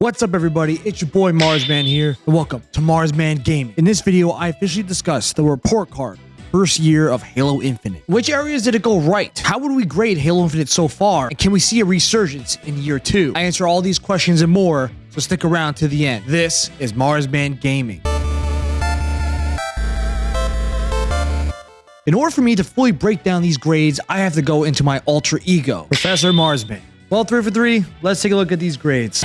What's up everybody, it's your boy Marsman here, and welcome to Marsman Gaming. In this video, I officially discuss the report card, first year of Halo Infinite. Which areas did it go right? How would we grade Halo Infinite so far? And can we see a resurgence in year two? I answer all these questions and more, so stick around to the end. This is Marsman Gaming. In order for me to fully break down these grades, I have to go into my alter ego, Professor Marsman. Well, three for three, let's take a look at these grades.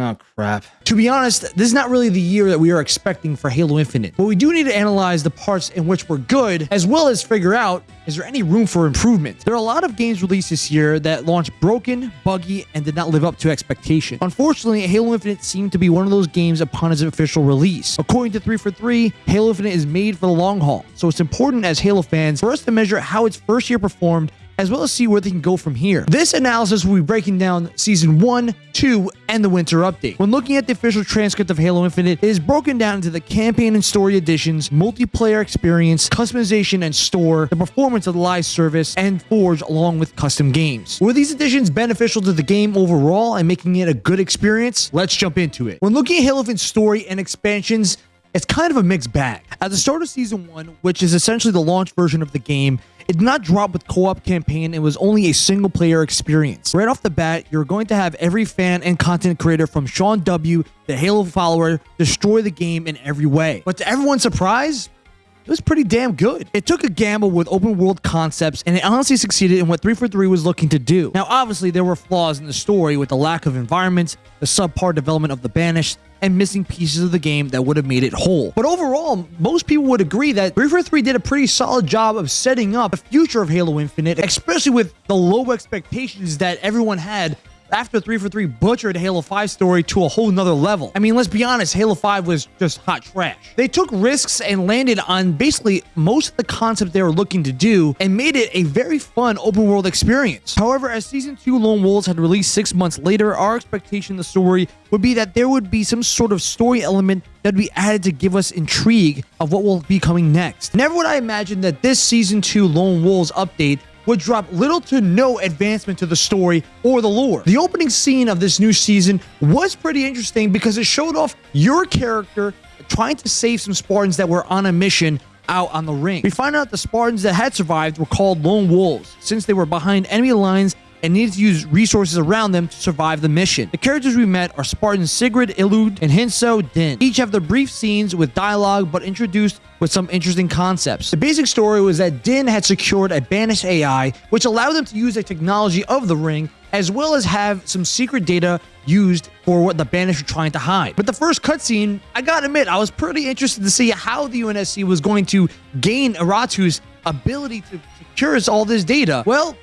Oh, crap. To be honest, this is not really the year that we are expecting for Halo Infinite, but we do need to analyze the parts in which we're good, as well as figure out, is there any room for improvement? There are a lot of games released this year that launched broken, buggy, and did not live up to expectation. Unfortunately, Halo Infinite seemed to be one of those games upon its official release. According to 343, Halo Infinite is made for the long haul, so it's important as Halo fans for us to measure how its first year performed as well as see where they can go from here. This analysis will be breaking down Season 1, 2, and the Winter Update. When looking at the official transcript of Halo Infinite, it is broken down into the campaign and story additions, multiplayer experience, customization and store, the performance of the live service, and Forge along with custom games. Were these additions beneficial to the game overall and making it a good experience? Let's jump into it. When looking at Halo Infinite's story and expansions, it's kind of a mixed bag. At the start of Season 1, which is essentially the launch version of the game, it did not drop with co-op campaign. It was only a single player experience. Right off the bat, you're going to have every fan and content creator from Sean W., the Halo follower, destroy the game in every way. But to everyone's surprise, was pretty damn good. It took a gamble with open world concepts and it honestly succeeded in what 343 was looking to do. Now, obviously, there were flaws in the story with the lack of environments, the subpar development of the Banished, and missing pieces of the game that would have made it whole. But overall, most people would agree that 343 did a pretty solid job of setting up the future of Halo Infinite, especially with the low expectations that everyone had after 343 butchered Halo 5 story to a whole nother level. I mean, let's be honest, Halo 5 was just hot trash. They took risks and landed on basically most of the concept they were looking to do and made it a very fun open world experience. However, as Season 2 Lone Wolves had released six months later, our expectation of the story would be that there would be some sort of story element that would be added to give us intrigue of what will be coming next. Never would I imagine that this Season 2 Lone Wolves update would drop little to no advancement to the story or the lore. The opening scene of this new season was pretty interesting because it showed off your character trying to save some Spartans that were on a mission out on the ring. We find out the Spartans that had survived were called Lone Wolves since they were behind enemy lines and needed to use resources around them to survive the mission. The characters we met are Spartan Sigrid, Illud, and Hinso Din. Each have their brief scenes with dialogue, but introduced with some interesting concepts. The basic story was that Din had secured a banished AI, which allowed them to use the technology of the ring, as well as have some secret data used for what the Banished were trying to hide. But the first cutscene, I gotta admit, I was pretty interested to see how the UNSC was going to gain Iratus's ability to secure all this data. Well,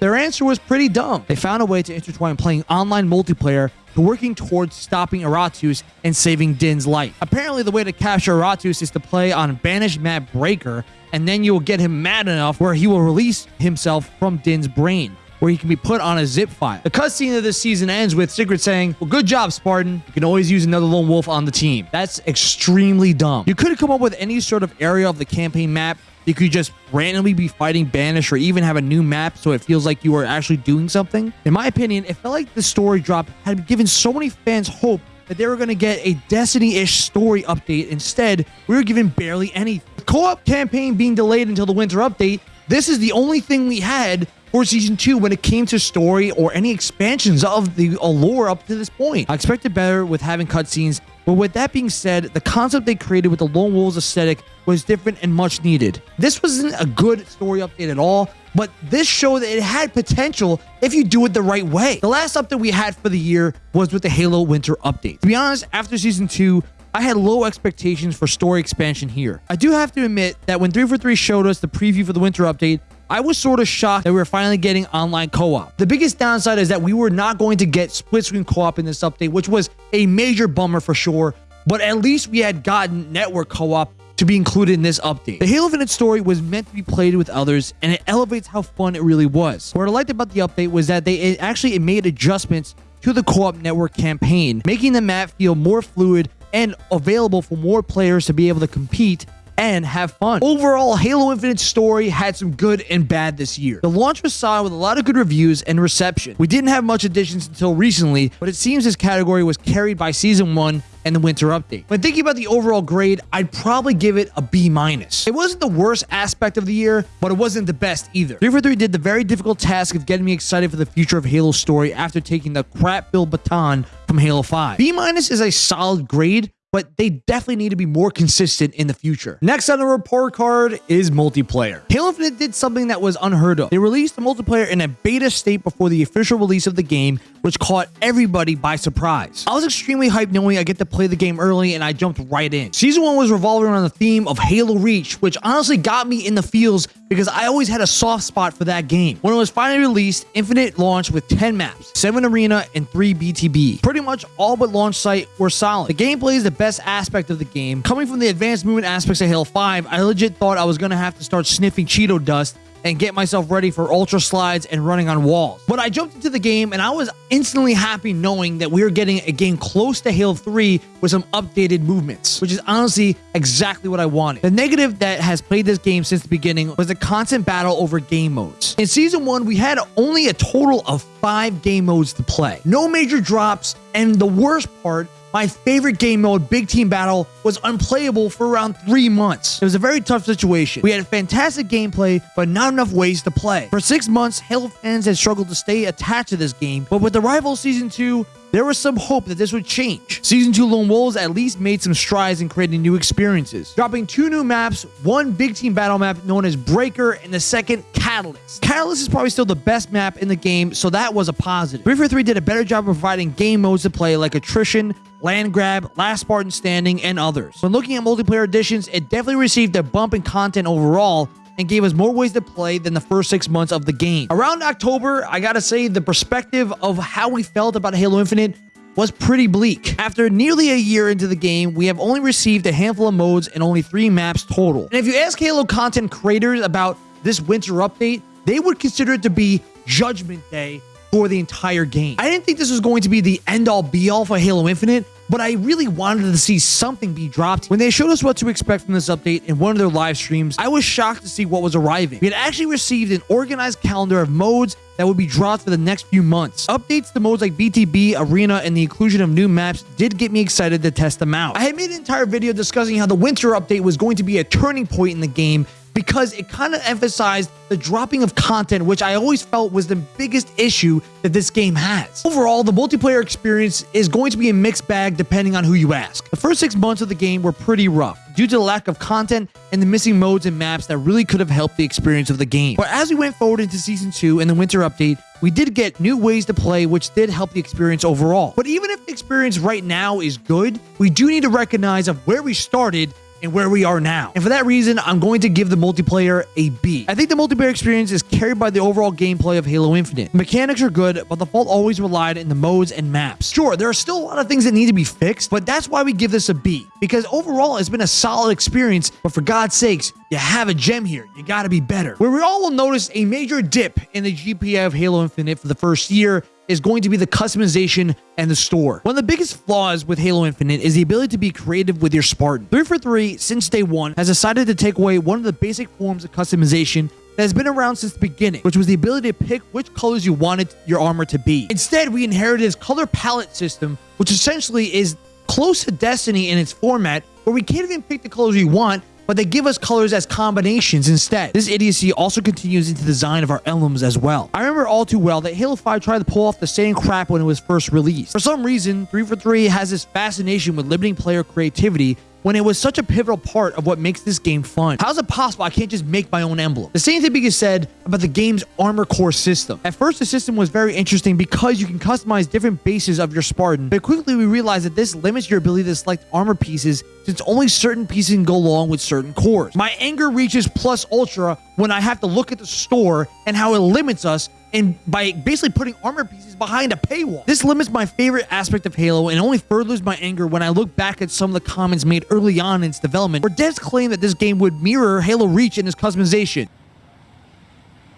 their answer was pretty dumb. They found a way to intertwine playing online multiplayer to working towards stopping Iratus and saving Din's life. Apparently, the way to capture Iratus is to play on Banished Map Breaker, and then you will get him mad enough where he will release himself from Din's brain where he can be put on a zip file. The cutscene of this season ends with Sigrid saying, well, good job, Spartan. You can always use another lone wolf on the team. That's extremely dumb. You could have come up with any sort of area of the campaign map you could just randomly be fighting Banish or even have a new map so it feels like you are actually doing something. In my opinion, it felt like the story drop had given so many fans hope that they were going to get a Destiny-ish story update. Instead, we were given barely anything. Co-op campaign being delayed until the winter update, this is the only thing we had for Season 2 when it came to story or any expansions of the uh, lore up to this point. I expected better with having cutscenes, but with that being said, the concept they created with the Lone Wolves aesthetic was different and much needed. This wasn't a good story update at all, but this showed that it had potential if you do it the right way. The last update we had for the year was with the Halo Winter Update. To be honest, after Season 2, I had low expectations for story expansion here. I do have to admit that when 343 showed us the preview for the Winter Update, I was sort of shocked that we were finally getting online co-op. The biggest downside is that we were not going to get split screen co-op in this update, which was a major bummer for sure, but at least we had gotten network co-op to be included in this update. The Halo Infinite story was meant to be played with others, and it elevates how fun it really was. What I liked about the update was that they actually made adjustments to the co-op network campaign, making the map feel more fluid and available for more players to be able to compete and have fun. Overall, Halo Infinite's story had some good and bad this year. The launch was solid with a lot of good reviews and reception. We didn't have much additions until recently, but it seems this category was carried by Season 1 and the winter update. When thinking about the overall grade, I'd probably give it a B minus. It wasn't the worst aspect of the year, but it wasn't the best either. 343 did the very difficult task of getting me excited for the future of Halo's story after taking the crap-filled baton from Halo 5. B minus is a solid grade, but they definitely need to be more consistent in the future. Next on the report card is multiplayer. Halo Infinite did something that was unheard of. They released the multiplayer in a beta state before the official release of the game, which caught everybody by surprise. I was extremely hyped knowing I get to play the game early and I jumped right in. Season 1 was revolving around the theme of Halo Reach, which honestly got me in the feels because I always had a soft spot for that game. When it was finally released, Infinite launched with 10 maps, 7 arena, and 3 BTB. Pretty much all but launch site were solid. The gameplay is the best aspect of the game. Coming from the advanced movement aspects of Halo 5, I legit thought I was going to have to start sniffing Cheeto dust and get myself ready for ultra slides and running on walls. But I jumped into the game and I was instantly happy knowing that we were getting a game close to Halo 3 with some updated movements, which is honestly exactly what I wanted. The negative that has played this game since the beginning was the constant battle over game modes. In Season 1, we had only a total of five game modes to play. No major drops, and the worst part my favorite game mode, Big Team Battle, was unplayable for around three months. It was a very tough situation. We had fantastic gameplay, but not enough ways to play. For six months, Halo fans had struggled to stay attached to this game, but with the Arrival of Season 2, there was some hope that this would change. Season 2 Lone Wolves at least made some strides in creating new experiences, dropping two new maps, one big team battle map known as Breaker, and the second Catalyst. Catalyst is probably still the best map in the game, so that was a positive. 343 did a better job of providing game modes to play like Attrition, Land Grab, Last Spartan Standing, and others. When looking at multiplayer editions, it definitely received a bump in content overall, and gave us more ways to play than the first six months of the game. Around October, I gotta say the perspective of how we felt about Halo Infinite was pretty bleak. After nearly a year into the game, we have only received a handful of modes and only three maps total. And if you ask Halo content creators about this winter update, they would consider it to be Judgment Day for the entire game. I didn't think this was going to be the end-all be-all for Halo Infinite, but I really wanted to see something be dropped. When they showed us what to expect from this update in one of their live streams, I was shocked to see what was arriving. We had actually received an organized calendar of modes that would be dropped for the next few months. Updates to modes like BTB, Arena, and the inclusion of new maps did get me excited to test them out. I had made an entire video discussing how the winter update was going to be a turning point in the game because it kind of emphasized the dropping of content, which I always felt was the biggest issue that this game has. Overall, the multiplayer experience is going to be a mixed bag depending on who you ask. The first six months of the game were pretty rough due to the lack of content and the missing modes and maps that really could have helped the experience of the game. But as we went forward into Season 2 and the winter update, we did get new ways to play, which did help the experience overall. But even if the experience right now is good, we do need to recognize of where we started and where we are now. And for that reason, I'm going to give the multiplayer a B. I think the multiplayer experience is carried by the overall gameplay of Halo Infinite. The mechanics are good, but the fault always relied in the modes and maps. Sure, there are still a lot of things that need to be fixed, but that's why we give this a B. Because overall, it's been a solid experience, but for God's sakes, you have a gem here. You gotta be better. Where we all will notice a major dip in the GPA of Halo Infinite for the first year is going to be the customization and the store. One of the biggest flaws with Halo Infinite is the ability to be creative with your Spartan. 343, since day one, has decided to take away one of the basic forms of customization that has been around since the beginning, which was the ability to pick which colors you wanted your armor to be. Instead, we inherited this color palette system, which essentially is close to Destiny in its format, where we can't even pick the colors we want, but they give us colors as combinations instead. This idiocy also continues into the design of our emblems as well. I remember all too well that Halo 5 tried to pull off the same crap when it was first released. For some reason, 343 has this fascination with limiting player creativity when it was such a pivotal part of what makes this game fun. How's it possible I can't just make my own emblem? The same thing being said about the game's armor core system. At first, the system was very interesting because you can customize different bases of your Spartan, but quickly we realized that this limits your ability to select armor pieces since only certain pieces can go along with certain cores. My anger reaches plus ultra when I have to look at the store and how it limits us and by basically putting armor pieces behind a paywall. This limits my favorite aspect of Halo and only furthers my anger when I look back at some of the comments made early on in its development where devs claim that this game would mirror Halo Reach in its customization.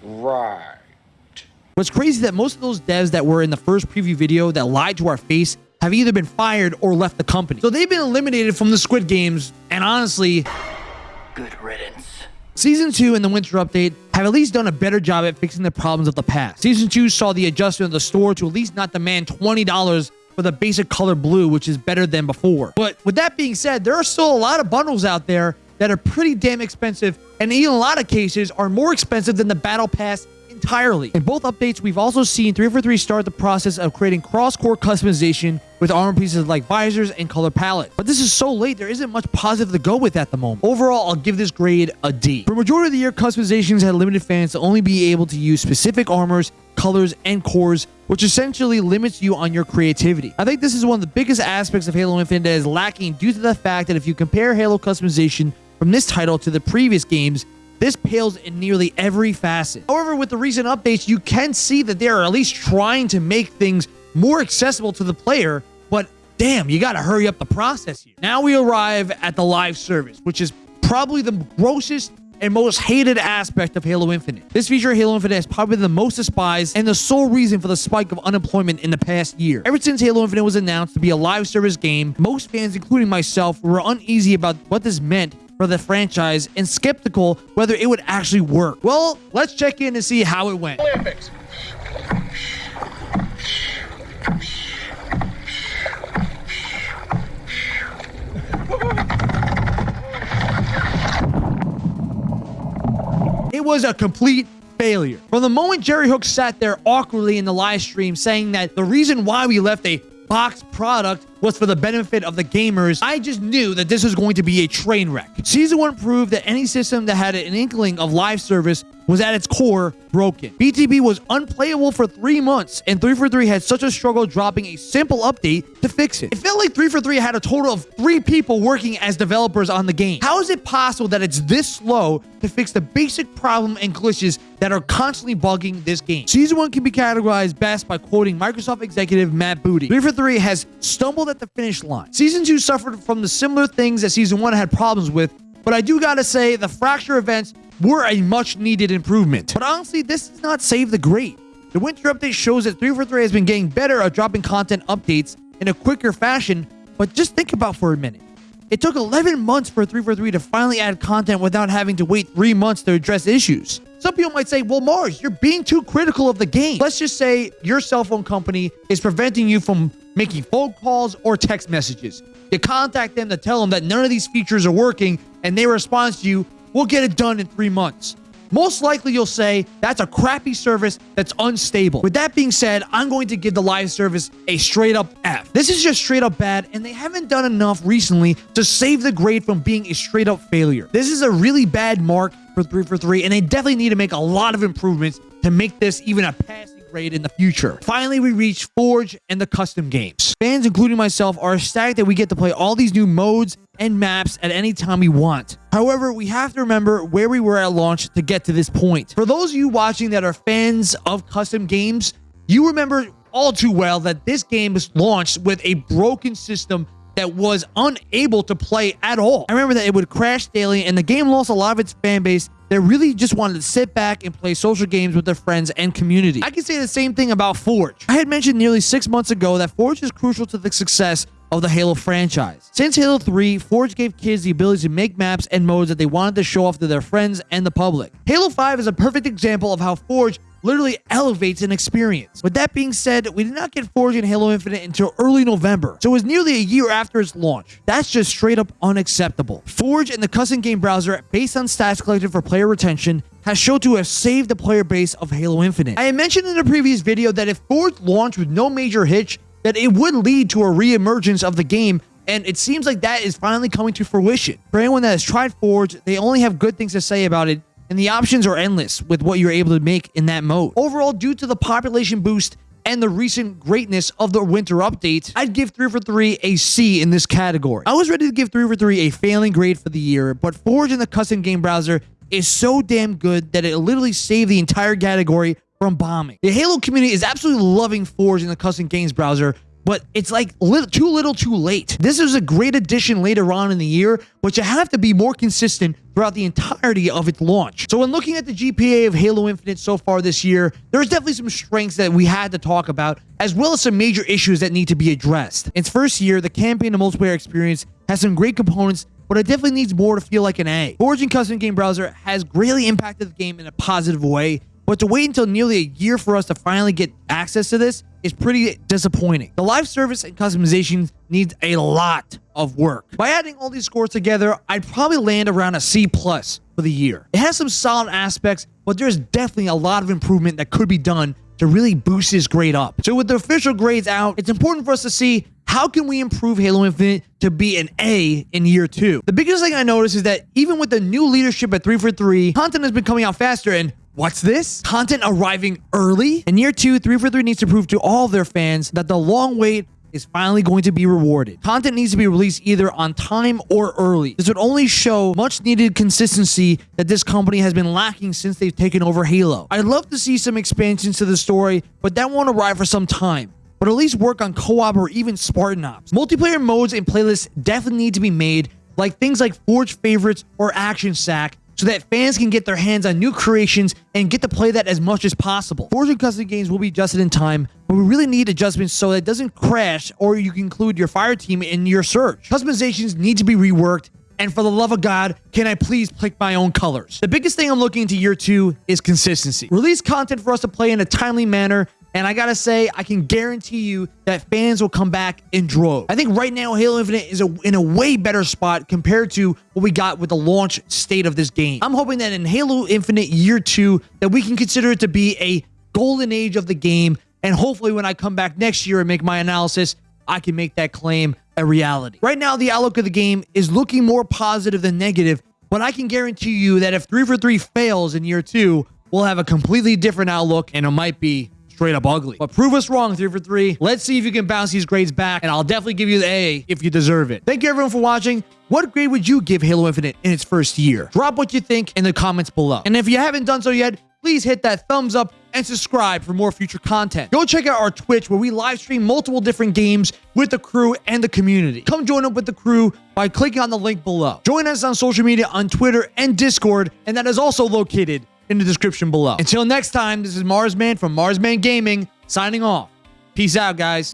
Right. What's crazy is that most of those devs that were in the first preview video that lied to our face have either been fired or left the company. So they've been eliminated from the Squid Games, and honestly, Good riddance. Season 2 and the Winter Update have at least done a better job at fixing the problems of the past. Season 2 saw the adjustment of the store to at least not demand $20 for the basic color blue, which is better than before. But with that being said, there are still a lot of bundles out there that are pretty damn expensive, and in a lot of cases are more expensive than the Battle Pass entirely. In both updates, we've also seen 343 start the process of creating cross-core customization with armor pieces like visors and color palette. But this is so late, there isn't much positive to go with at the moment. Overall, I'll give this grade a D. For majority of the year, customizations had limited fans to only be able to use specific armors, colors, and cores, which essentially limits you on your creativity. I think this is one of the biggest aspects of Halo Infinite that is lacking due to the fact that if you compare Halo customization from this title to the previous games, this pales in nearly every facet. However, with the recent updates, you can see that they are at least trying to make things more accessible to the player, but damn, you gotta hurry up the process here. Now we arrive at the live service, which is probably the grossest and most hated aspect of Halo Infinite. This feature of Halo Infinite is probably the most despised and the sole reason for the spike of unemployment in the past year. Ever since Halo Infinite was announced to be a live service game, most fans, including myself, were uneasy about what this meant for the franchise and skeptical whether it would actually work. Well, let's check in and see how it went. Olympics. It was a complete failure. From the moment Jerry Hook sat there awkwardly in the live stream saying that the reason why we left a boxed product was for the benefit of the gamers, I just knew that this was going to be a train wreck. Season 1 proved that any system that had an inkling of live service was at its core broken. BTB was unplayable for three months, and 343 had such a struggle dropping a simple update to fix it. It felt like 343 had a total of three people working as developers on the game. How is it possible that it's this slow to fix the basic problem and glitches that are constantly bugging this game? Season 1 can be categorized best by quoting Microsoft executive Matt Booty. 343 has stumbled at the finish line. Season 2 suffered from the similar things that Season 1 had problems with, but I do gotta say the fracture events were a much needed improvement. But honestly, this does not save the great. The winter update shows that 343 has been getting better at dropping content updates in a quicker fashion, but just think about for a minute. It took 11 months for 343 to finally add content without having to wait 3 months to address issues. Some people might say, well, Mars, you're being too critical of the game. Let's just say your cell phone company is preventing you from making phone calls or text messages. You contact them to tell them that none of these features are working, and they respond to you, we'll get it done in three months. Most likely you'll say that's a crappy service that's unstable. With that being said, I'm going to give the live service a straight up F. This is just straight up bad and they haven't done enough recently to save the grade from being a straight up failure. This is a really bad mark for 343 and they definitely need to make a lot of improvements to make this even a passing grade in the future. Finally, we reach Forge and the custom games. Fans, including myself, are ecstatic that we get to play all these new modes and maps at any time we want. However, we have to remember where we were at launch to get to this point. For those of you watching that are fans of custom games, you remember all too well that this game was launched with a broken system that was unable to play at all. I remember that it would crash daily and the game lost a lot of its fan base that really just wanted to sit back and play social games with their friends and community. I can say the same thing about Forge. I had mentioned nearly six months ago that Forge is crucial to the success of the Halo franchise. Since Halo 3, Forge gave kids the ability to make maps and modes that they wanted to show off to their friends and the public. Halo 5 is a perfect example of how Forge literally elevates an experience. With that being said, we did not get Forge and Halo Infinite until early November, so it was nearly a year after its launch. That's just straight up unacceptable. Forge and the custom game browser, based on stats collected for player retention, has shown to have saved the player base of Halo Infinite. I mentioned in a previous video that if Forge launched with no major hitch, that it would lead to a re-emergence of the game and it seems like that is finally coming to fruition. For anyone that has tried Forge, they only have good things to say about it, and the options are endless with what you're able to make in that mode. Overall, due to the population boost and the recent greatness of the winter update, I'd give 343 a C in this category. I was ready to give 343 a failing grade for the year, but Forge in the custom game browser is so damn good that it literally saved the entire category from bombing. The Halo community is absolutely loving Forge in the custom games browser, but it's like too little too late. This is a great addition later on in the year, but you have to be more consistent throughout the entirety of its launch. So when looking at the GPA of Halo Infinite so far this year, there's definitely some strengths that we had to talk about, as well as some major issues that need to be addressed. In its first year, the campaign and multiplayer experience has some great components but it definitely needs more to feel like an A. Origin Custom Game Browser has greatly impacted the game in a positive way, but to wait until nearly a year for us to finally get access to this is pretty disappointing. The live service and customization needs a lot of work. By adding all these scores together, I'd probably land around a C plus for the year. It has some solid aspects, but there's definitely a lot of improvement that could be done to really boost this grade up. So with the official grades out, it's important for us to see how can we improve Halo Infinite to be an A in year two? The biggest thing I noticed is that even with the new leadership at 343, content has been coming out faster and What's this? Content arriving early? In year two, 343 needs to prove to all their fans that the long wait is finally going to be rewarded. Content needs to be released either on time or early. This would only show much needed consistency that this company has been lacking since they've taken over Halo. I'd love to see some expansions to the story, but that won't arrive for some time but at least work on co-op or even Spartan Ops. Multiplayer modes and playlists definitely need to be made, like things like Forge Favorites or Action Sack, so that fans can get their hands on new creations and get to play that as much as possible. Forging custom games will be adjusted in time, but we really need adjustments so that it doesn't crash or you can include your fire team in your search. Customizations need to be reworked and for the love of God, can I please pick my own colors? The biggest thing I'm looking into year two is consistency. Release content for us to play in a timely manner and I gotta say, I can guarantee you that fans will come back in droves. I think right now, Halo Infinite is a, in a way better spot compared to what we got with the launch state of this game. I'm hoping that in Halo Infinite Year 2, that we can consider it to be a golden age of the game. And hopefully when I come back next year and make my analysis, I can make that claim a reality. Right now, the outlook of the game is looking more positive than negative, but I can guarantee you that if 343 fails in year 2, we'll have a completely different outlook and it might be straight up ugly. But prove us wrong, three for three. Let's see if you can bounce these grades back, and I'll definitely give you the A if you deserve it. Thank you everyone for watching. What grade would you give Halo Infinite in its first year? Drop what you think in the comments below. And if you haven't done so yet, please hit that thumbs up and subscribe for more future content. Go check out our Twitch where we live stream multiple different games with the crew and the community. Come join up with the crew by clicking on the link below. Join us on social media on Twitter and Discord, and that is also located in the description below. Until next time, this is Marsman from Marsman Gaming signing off. Peace out, guys.